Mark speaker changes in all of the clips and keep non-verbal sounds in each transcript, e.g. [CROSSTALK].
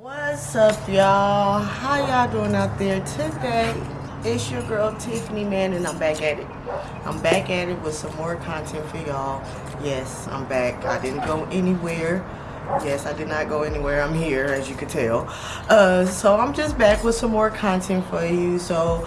Speaker 1: What's up, y'all? How y'all doing out there today? It's your girl Tiffany, man, and I'm back at it. I'm back at it with some more content for y'all. Yes, I'm back. I didn't go anywhere. Yes, I did not go anywhere. I'm here, as you can tell. Uh, so I'm just back with some more content for you. So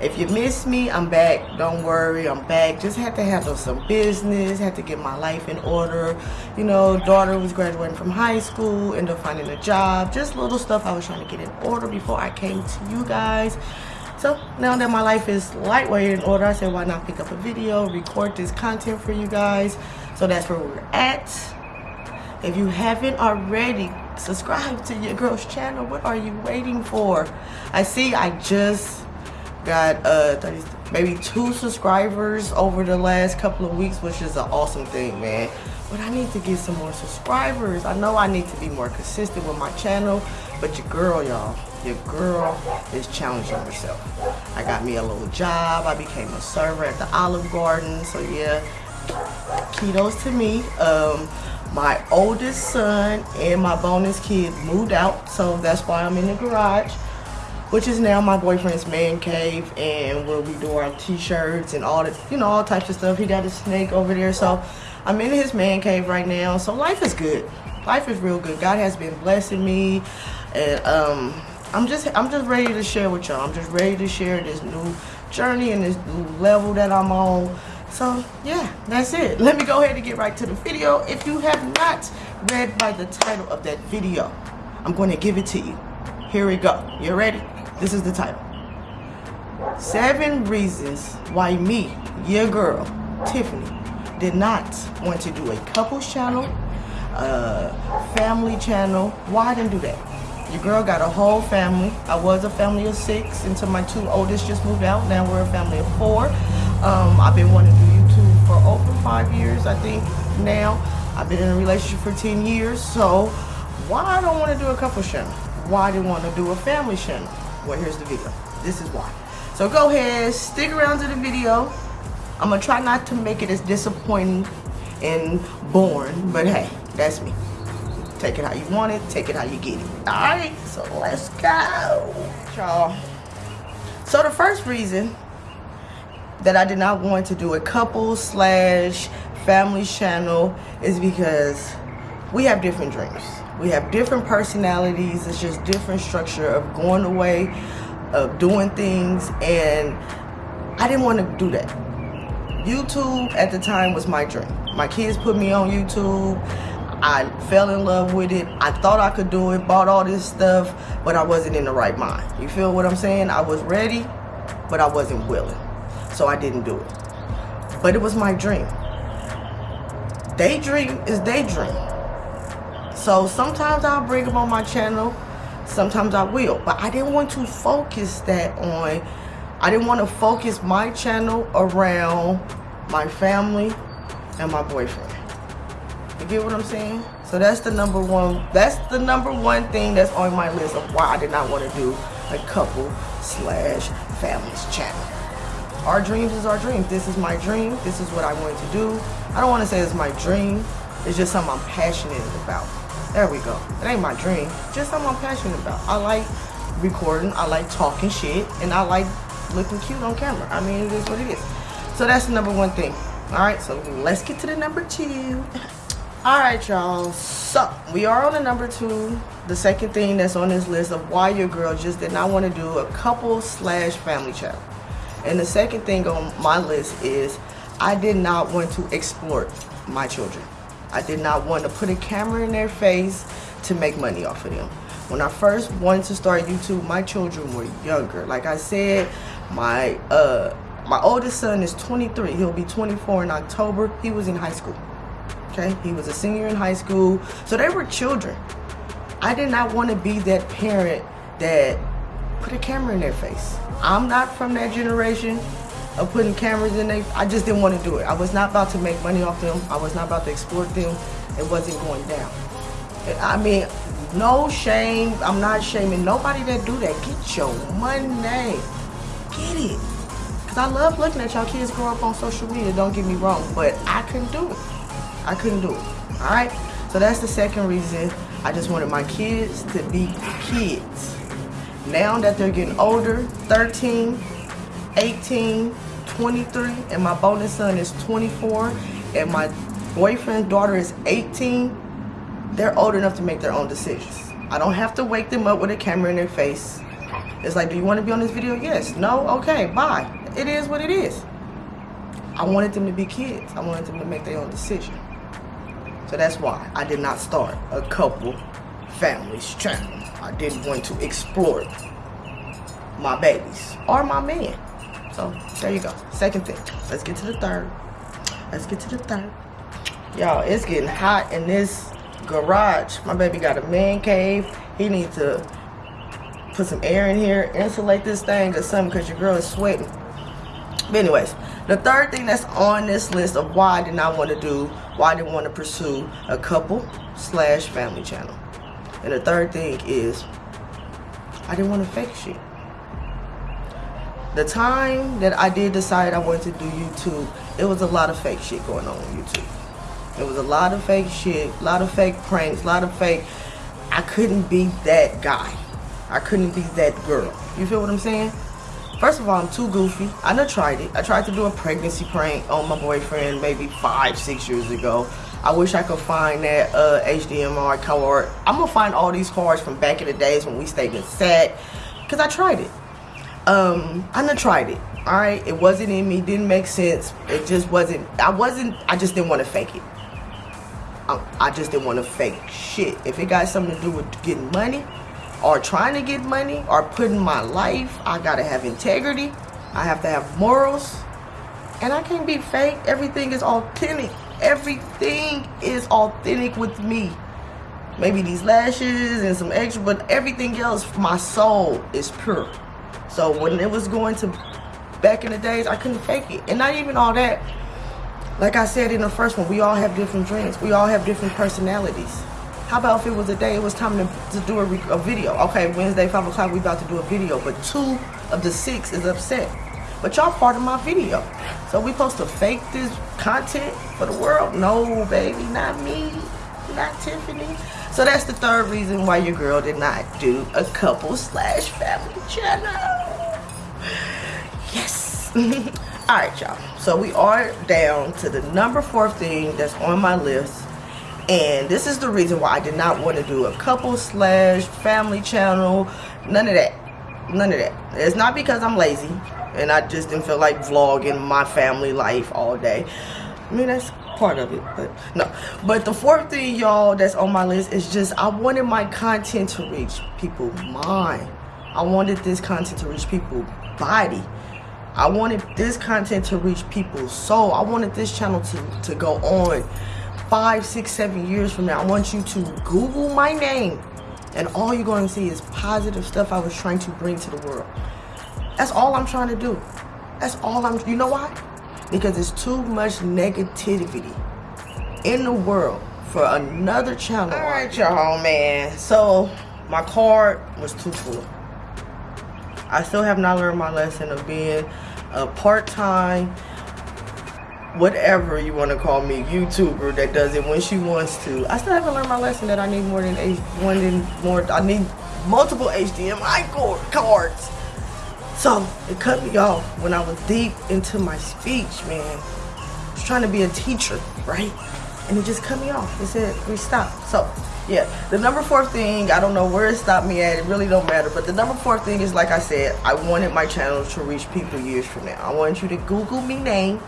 Speaker 1: if you miss me, I'm back. Don't worry, I'm back. Just had to handle some business, had to get my life in order. You know, daughter was graduating from high school, ended up finding a job. Just little stuff I was trying to get in order before I came to you guys. So now that my life is lightweight in order, I said why not pick up a video, record this content for you guys. So that's where we're at. If you haven't already, subscribe to your girl's channel. What are you waiting for? I see I just got uh 30, maybe two subscribers over the last couple of weeks which is an awesome thing man. But i need to get some more subscribers. I know i need to be more consistent with my channel but your girl y'all your girl is challenging herself. I got me a little job. I became a server at the olive garden. So yeah kudos to me. Um my oldest son and my bonus kid moved out so that's why i'm in the garage which is now my boyfriend's man cave and where we do our t-shirts and all the you know all types of stuff. He got a snake over there so i'm in his man cave right now. So life is good. Life is real good. God has been blessing me and um i'm just i'm just ready to share with y'all. I'm just ready to share this new journey and this new level that i'm on. So yeah that's it. Let me go ahead and get right to the video. If you have not read by the title of that video i'm going to give it to you. Here we go. You ready this is the title. Seven reasons why me, your girl, Tiffany, did not want to do a couples channel, a family channel. Why I didn't do that? Your girl got a whole family. I was a family of six until my two oldest just moved out. Now we're a family of four. Um, I've been wanting to do YouTube for over five years, I think, now. I've been in a relationship for 10 years, so why I don't want to do a couple channel? Why I didn't want to do a family channel? Well, here's the video. This is why. So go ahead, stick around to the video. I'm gonna try not to make it as disappointing and boring, but hey, that's me. Take it how you want it, take it how you get it. All right, so let's go. Y'all. So the first reason that I did not want to do a couple slash family channel is because we have different dreams. We have different personalities. It's just different structure of going away, of doing things. And I didn't want to do that. YouTube at the time was my dream. My kids put me on YouTube. I fell in love with it. I thought I could do it, bought all this stuff, but I wasn't in the right mind. You feel what I'm saying? I was ready, but I wasn't willing. So I didn't do it. But it was my dream. Daydream is daydream. So sometimes I'll bring them on my channel. Sometimes I will. But I didn't want to focus that on, I didn't want to focus my channel around my family and my boyfriend. You get what I'm saying? So that's the number one, that's the number one thing that's on my list of why I did not want to do a couple slash families channel. Our dreams is our dreams. This is my dream. This is what I want to do. I don't want to say it's my dream. It's just something I'm passionate about. There we go. It ain't my dream. Just something I'm passionate about. I like recording. I like talking shit. And I like looking cute on camera. I mean, it is what it is. So that's the number one thing. All right, so let's get to the number two. All right, y'all. So we are on the number two. The second thing that's on this list of why your girl just did not want to do a couple slash family channel. And the second thing on my list is I did not want to exploit my children. I did not want to put a camera in their face to make money off of them. When I first wanted to start YouTube, my children were younger. Like I said, my uh, my oldest son is 23. He'll be 24 in October. He was in high school. Okay, he was a senior in high school. So they were children. I did not want to be that parent that put a camera in their face. I'm not from that generation of putting cameras in there. I just didn't want to do it. I was not about to make money off them. I was not about to exploit them. It wasn't going down. I mean, no shame. I'm not shaming nobody that do that. Get your money. Get it. Because I love looking at y'all kids grow up on social media. Don't get me wrong. But I couldn't do it. I couldn't do it. All right? So that's the second reason I just wanted my kids to be kids. Now that they're getting older, 13, 18, 23, and my bonus son is 24, and my boyfriend's daughter is 18, they're old enough to make their own decisions. I don't have to wake them up with a camera in their face. It's like, do you want to be on this video? Yes. No? Okay, bye. It is what it is. I wanted them to be kids. I wanted them to make their own decision. So that's why I did not start a couple families channel. I didn't want to explore my babies or my man. So there you go. Second thing. Let's get to the third. Let's get to the third. Y'all, it's getting hot in this garage. My baby got a man cave. He needs to put some air in here, insulate this thing or something because your girl is sweating. But anyways, the third thing that's on this list of why I did not want to do, why I didn't want to pursue a couple slash family channel. And the third thing is I didn't want to fake shit. The time that I did decide I wanted to do YouTube, it was a lot of fake shit going on on YouTube. It was a lot of fake shit, a lot of fake pranks, a lot of fake. I couldn't be that guy. I couldn't be that girl. You feel what I'm saying? First of all, I'm too goofy. I done tried it. I tried to do a pregnancy prank on my boyfriend maybe five, six years ago. I wish I could find that uh, HDMI card. I'm gonna find all these cards from back in the days when we stayed in set, cause I tried it. Um, I done tried it. All right, it wasn't in me. Didn't make sense. It just wasn't. I wasn't. I just didn't want to fake it. I, I just didn't want to fake shit. If it got something to do with getting money, or trying to get money, or putting my life, I gotta have integrity. I have to have morals, and I can't be fake. Everything is authentic. Everything is authentic with me. Maybe these lashes and some extra, but everything else, my soul is pure. So when it was going to back in the days, I couldn't fake it. And not even all that. Like I said in the first one, we all have different dreams. We all have different personalities. How about if it was a day, it was time to, to do a, a video. Okay, Wednesday, 5 o'clock, we about to do a video. But two of the six is upset. But y'all part of my video. So we supposed to fake this content for the world? No, baby, not me, not Tiffany. So that's the third reason why your girl did not do a couple slash family channel. Yes. [LAUGHS] All right, y'all. So we are down to the number four thing that's on my list. And this is the reason why I did not want to do a couple slash family channel. None of that. None of that. It's not because I'm lazy and I just didn't feel like vlogging my family life all day. I mean, that's part of it, but no. But the fourth thing, y'all, that's on my list is just I wanted my content to reach people mind. I wanted this content to reach people body. I wanted this content to reach people's soul. I wanted this channel to, to go on five, six, seven years from now. I want you to Google my name and all you're going to see is positive stuff I was trying to bring to the world. That's all I'm trying to do. That's all I'm, you know why? Because there's too much negativity in the world for another channel. All right, y'all, man. So my card was too full. I still have not learned my lesson of being a part-time, whatever you want to call me, YouTuber that does it when she wants to. I still haven't learned my lesson that I need more than one than more. I need multiple HDMI cord cards so it cut me off when I was deep into my speech, man. I was trying to be a teacher, right? And it just cut me off. It said, we stop. So yeah, the number four thing, I don't know where it stopped me at. It really don't matter. But the number four thing is, like I said, I wanted my channel to reach people years from now. I want you to Google me name,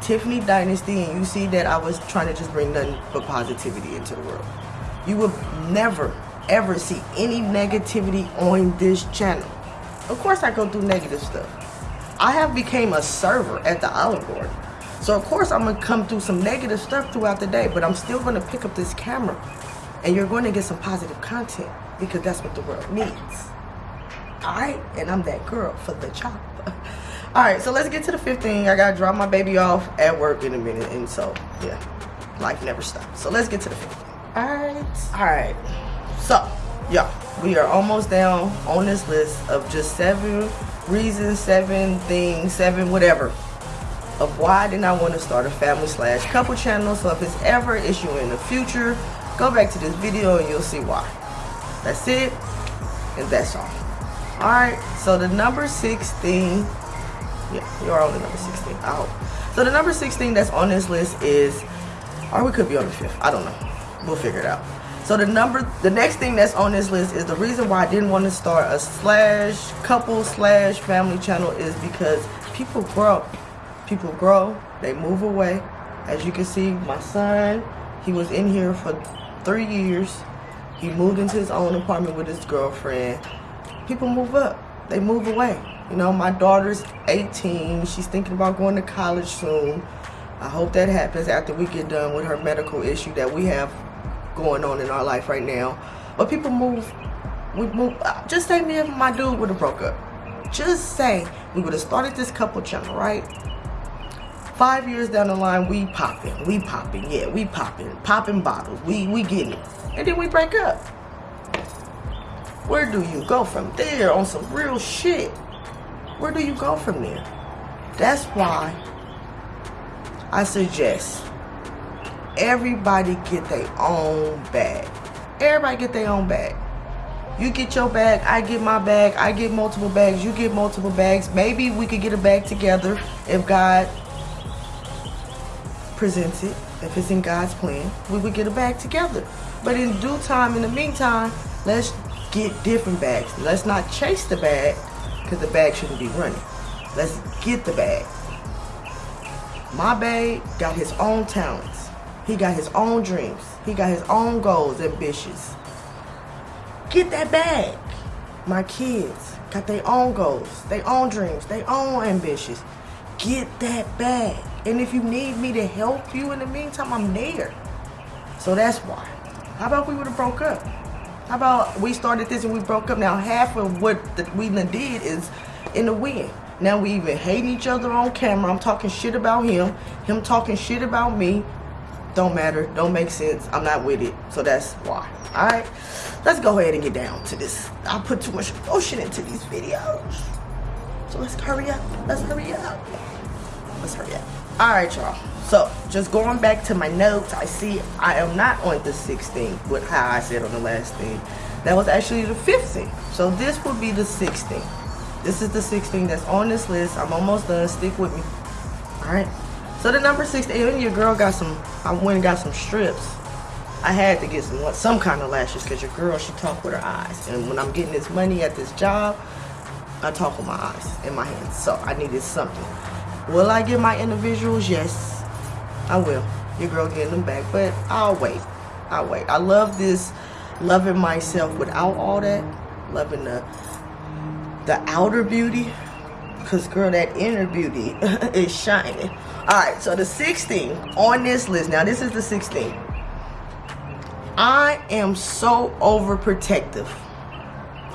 Speaker 1: Tiffany Dynasty, and you see that I was trying to just bring nothing but positivity into the world. You will never, ever see any negativity on this channel. Of course I go through negative stuff. I have became a server at the Olive Garden. So of course I'm gonna come through some negative stuff throughout the day, but I'm still gonna pick up this camera and you're going to get some positive content because that's what the world needs. All right, and I'm that girl for the job. [LAUGHS] All right, so let's get to the 15. I gotta drop my baby off at work in a minute, and so yeah, life never stops. So let's get to the 15. All right, all right. So yeah, we are almost down on this list of just seven reasons, seven things, seven whatever of why I did not want to start a family slash couple channel. So if it's ever an issue in the future, Go back to this video and you'll see why. That's it, and that's all. Alright, so the number 16, yeah, you're on the number 16, I hope. So the number 16 that's on this list is, or we could be on the fifth, I don't know. We'll figure it out. So the number, the next thing that's on this list is the reason why I didn't want to start a slash couple slash family channel is because people grow. People grow, they move away. As you can see, my son, he was in here for three years. He moved into his own apartment with his girlfriend. People move up, they move away. You know, my daughter's 18. She's thinking about going to college soon. I hope that happens after we get done with her medical issue that we have going on in our life right now. But people move, we move, uh, just say me and my dude would have broke up. Just say we would have started this couple channel, right? Five years down the line, we popping, we popping, yeah, we popping, popping bottles, we, we getting it. And then we break up. Where do you go from there on some real shit? Where do you go from there? That's why I suggest everybody get their own bag. Everybody get their own bag. You get your bag, I get my bag, I get multiple bags, you get multiple bags. Maybe we could get a bag together if God presents it. If it's in God's plan, we would get a bag together. But in due time, in the meantime, let's get different bags. Let's not chase the bag because the bag shouldn't be running. Let's get the bag. My babe got his own talents. He got his own dreams. He got his own goals, ambitious. Get that bag. My kids got their own goals, their own dreams, their own ambitions. Get that bag. And if you need me to help you in the meantime, I'm there. So that's why. How about we would have broke up? How about we started this and we broke up? Now half of what the, we did is in the wind. Now we even hate each other on camera. I'm talking shit about him. Him talking shit about me don't matter. Don't make sense. I'm not with it. So that's why. All right let's go ahead and get down to this. I put too much emotion into these videos. So let's hurry up. Let's hurry up. Let's hurry up. All right y'all. So just going back to my notes i see i am not on the 16th with how i said on the last thing. That was actually the 15th so this would be the 16th this is the 16th that's on this list. I'm almost done. Stick with me. All right so the number 16, even your girl got some, I went and got some strips. I had to get some some kind of lashes because your girl, she talk with her eyes. And when I'm getting this money at this job, I talk with my eyes and my hands. So I needed something. Will I get my individuals? Yes, I will. Your girl getting them back, but I'll wait. I'll wait. I love this, loving myself without all that, loving the the outer beauty, because girl, that inner beauty [LAUGHS] is shining. All right, so the 16 on this list. Now, this is the 16. I am so overprotective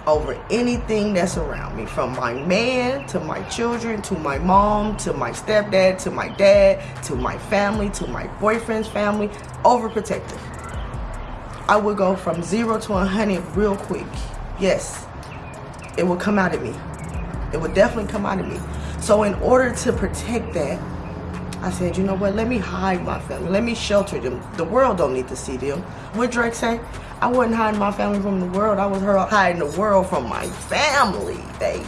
Speaker 1: over anything that's around me from my man to my children to my mom to my stepdad to my dad to my family to my boyfriend's family overprotective i would go from zero to a hundred real quick yes it will come out of me it would definitely come out of me so in order to protect that I said, you know what, let me hide my family. Let me shelter them. The world don't need to see them. What Drake say? I wasn't hiding my family from the world. I was her hiding the world from my family, baby.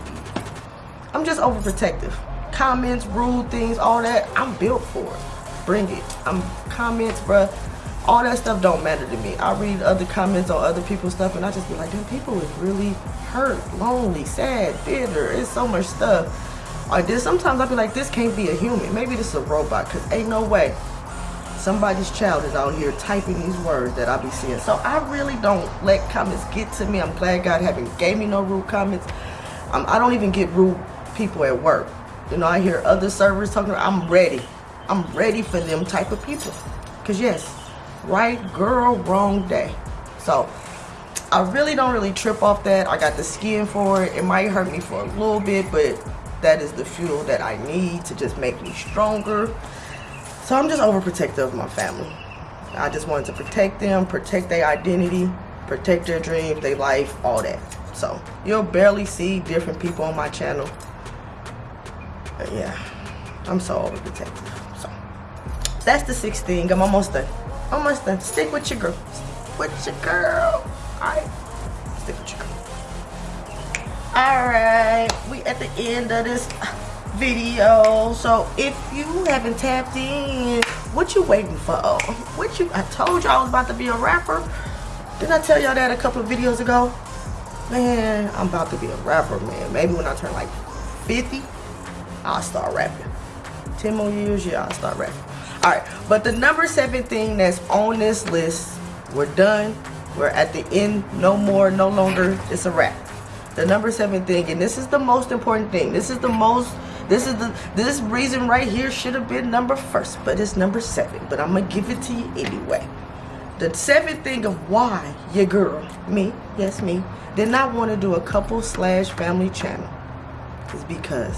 Speaker 1: I'm just overprotective. Comments, rude things, all that, I'm built for it. Bring it. I'm comments, bruh. All that stuff don't matter to me. I read other comments on other people's stuff and I just be like, damn, people is really hurt, lonely, sad, bitter. It's so much stuff or this sometimes I'll be like, this can't be a human. Maybe this is a robot, because ain't no way somebody's child is out here typing these words that I be seeing. So I really don't let comments get to me. I'm glad God haven't gave me no rude comments. I'm, I do not even get rude people at work. You know, I hear other servers talking, I'm ready. I'm ready for them type of people. Because yes, right girl, wrong day. So I really don't really trip off that. I got the skin for it. It might hurt me for a little bit, but that is the fuel that I need to just make me stronger. So I'm just overprotective of my family. I just wanted to protect them, protect their identity, protect their dreams, their life, all that. So you'll barely see different people on my channel. But yeah, I'm so overprotective. So that's the 16. I'm almost done. Oh, Almost done. Stick with your girl. with your girl. Alright, stick with your girl. Alright, we at the end of this video. So if you haven't tapped in, what you waiting for? What you I told y'all I was about to be a rapper. Didn't I tell y'all that a couple of videos ago? Man, I'm about to be a rapper, man. Maybe when I turn like 50, I'll start rapping. 10 more years, yeah, I'll start rapping. Alright, but the number seven thing that's on this list, we're done. We're at the end, no more, no longer. It's a wrap. The number seven thing, and this is the most important thing. This is the most this is the this reason right here should have been number first, but it's number seven. But I'm gonna give it to you anyway. The seventh thing of why your girl, me, yes me, did not want to do a couple slash family channel is because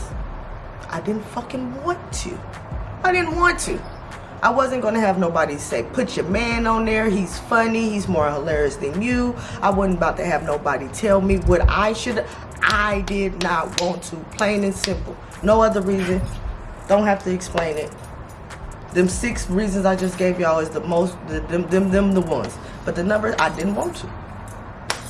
Speaker 1: I didn't fucking want to. I didn't want to. I wasn't gonna have nobody say, put your man on there, he's funny, he's more hilarious than you. I wasn't about to have nobody tell me what I should, I did not want to, plain and simple. No other reason, don't have to explain it. Them six reasons I just gave y'all is the most, the, them, them, them the ones. But the number, I didn't want to.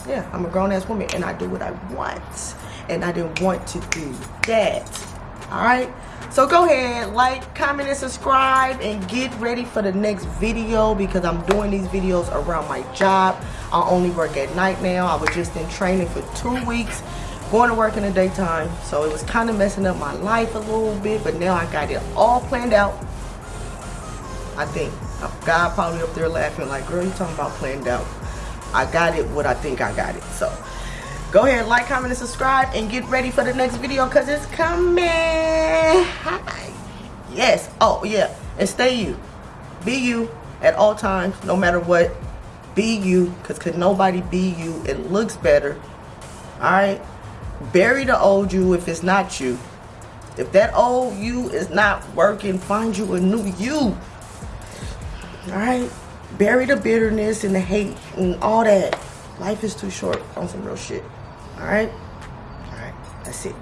Speaker 1: Yeah, I'm a grown ass woman and I do what I want. And I didn't want to do that. All right? So go ahead, like, comment, and subscribe, and get ready for the next video because I'm doing these videos around my job. I only work at night now. I was just in training for two weeks, going to work in the daytime. So it was kind of messing up my life a little bit, but now I got it all planned out. I think. God probably up there laughing like, girl, you talking about planned out. I got it what I think I got it. So go ahead like comment and subscribe and get ready for the next video because it's coming. Hi. yes. Oh yeah. And stay you. Be you at all times no matter what. Be you because could nobody be you? It looks better. All right bury the old you if it's not you. If that old you is not working find you a new you. All right bury the bitterness and the hate and all that. Life is too short on some real shit all right? All right, that's it.